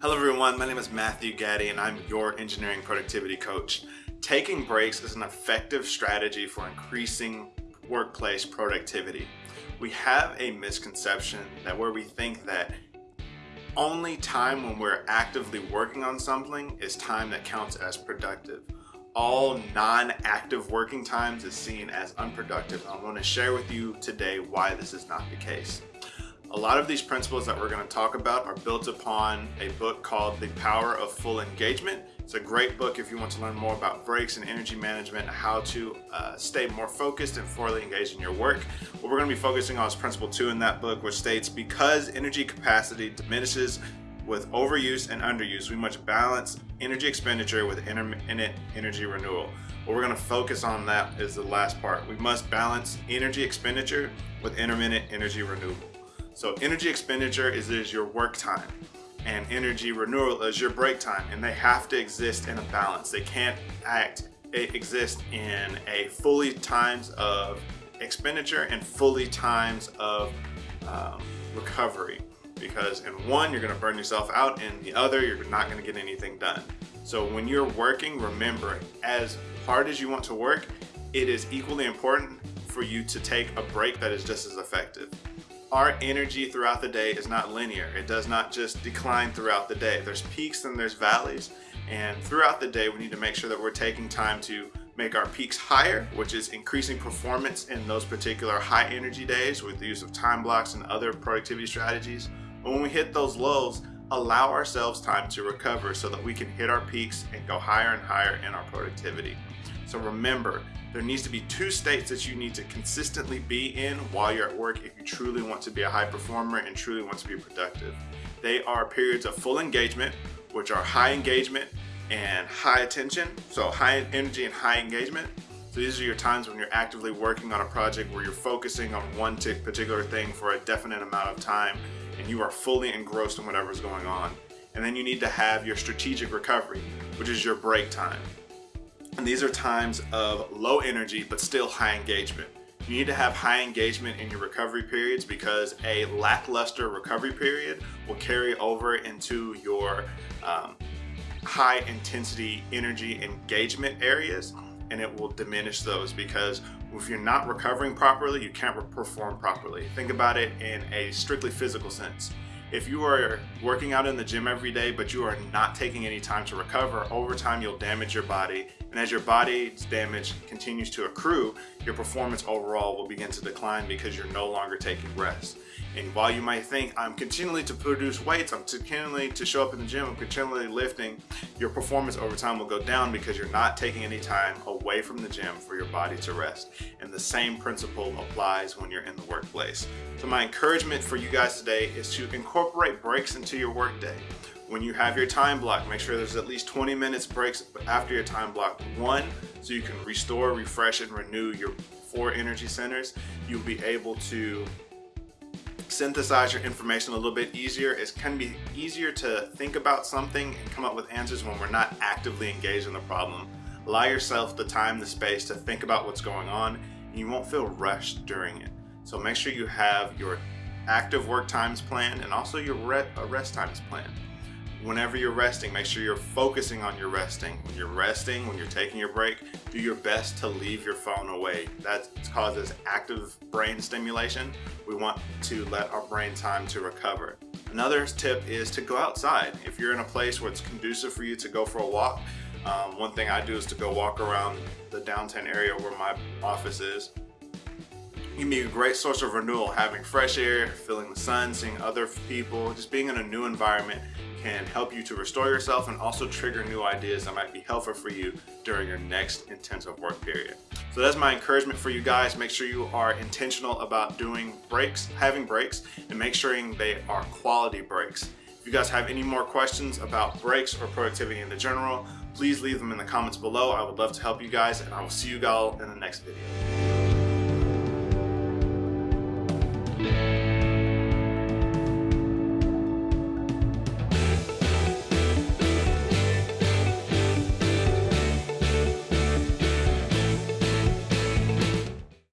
Hello everyone, my name is Matthew Gaddy and I'm your engineering productivity coach. Taking breaks is an effective strategy for increasing workplace productivity. We have a misconception that where we think that only time when we're actively working on something is time that counts as productive. All non-active working times is seen as unproductive. I'm going to share with you today why this is not the case. A lot of these principles that we're going to talk about are built upon a book called The Power of Full Engagement. It's a great book if you want to learn more about breaks and energy management how to uh, stay more focused and fully engaged in your work. What we're going to be focusing on is principle two in that book, which states because energy capacity diminishes with overuse and underuse, we must balance energy expenditure with intermittent energy renewal. What we're going to focus on that is the last part. We must balance energy expenditure with intermittent energy renewal. So energy expenditure is, is your work time and energy renewal is your break time and they have to exist in a balance. They can't act exist in a fully times of expenditure and fully times of um, recovery because in one you're going to burn yourself out and the other you're not going to get anything done. So when you're working remember as hard as you want to work it is equally important for you to take a break that is just as effective our energy throughout the day is not linear. It does not just decline throughout the day. There's peaks and there's valleys. And throughout the day, we need to make sure that we're taking time to make our peaks higher, which is increasing performance in those particular high energy days with the use of time blocks and other productivity strategies. But when we hit those lows, allow ourselves time to recover so that we can hit our peaks and go higher and higher in our productivity. So remember, there needs to be two states that you need to consistently be in while you're at work if you truly want to be a high performer and truly want to be productive. They are periods of full engagement, which are high engagement and high attention. So high energy and high engagement. So these are your times when you're actively working on a project where you're focusing on one particular thing for a definite amount of time and you are fully engrossed in whatever's going on. And then you need to have your strategic recovery, which is your break time. And these are times of low energy, but still high engagement. You need to have high engagement in your recovery periods because a lackluster recovery period will carry over into your um, high intensity energy engagement areas and it will diminish those because if you're not recovering properly, you can't perform properly. Think about it in a strictly physical sense. If you are working out in the gym every day, but you are not taking any time to recover, over time you'll damage your body and as your body's damage continues to accrue, your performance overall will begin to decline because you're no longer taking rest. And while you might think, I'm continually to produce weights, I'm continually to show up in the gym, I'm continually lifting, your performance over time will go down because you're not taking any time away from the gym for your body to rest. And the same principle applies when you're in the workplace. So my encouragement for you guys today is to incorporate breaks into your workday. When you have your time block, make sure there's at least 20 minutes breaks after your time block. One, so you can restore, refresh, and renew your four energy centers. You'll be able to synthesize your information a little bit easier. It can be easier to think about something and come up with answers when we're not actively engaged in the problem. Allow yourself the time, the space to think about what's going on and you won't feel rushed during it. So make sure you have your active work times planned and also your uh, rest times planned whenever you're resting, make sure you're focusing on your resting. When you're resting, when you're taking your break, do your best to leave your phone away. That causes active brain stimulation. We want to let our brain time to recover. Another tip is to go outside. If you're in a place where it's conducive for you to go for a walk, um, one thing I do is to go walk around the downtown area where my office is. Can be a great source of renewal, having fresh air, feeling the sun, seeing other people, just being in a new environment can help you to restore yourself and also trigger new ideas that might be helpful for you during your next intensive work period. So that's my encouragement for you guys. Make sure you are intentional about doing breaks, having breaks, and make sure they are quality breaks. If you guys have any more questions about breaks or productivity in the general, please leave them in the comments below. I would love to help you guys and I will see you all in the next video.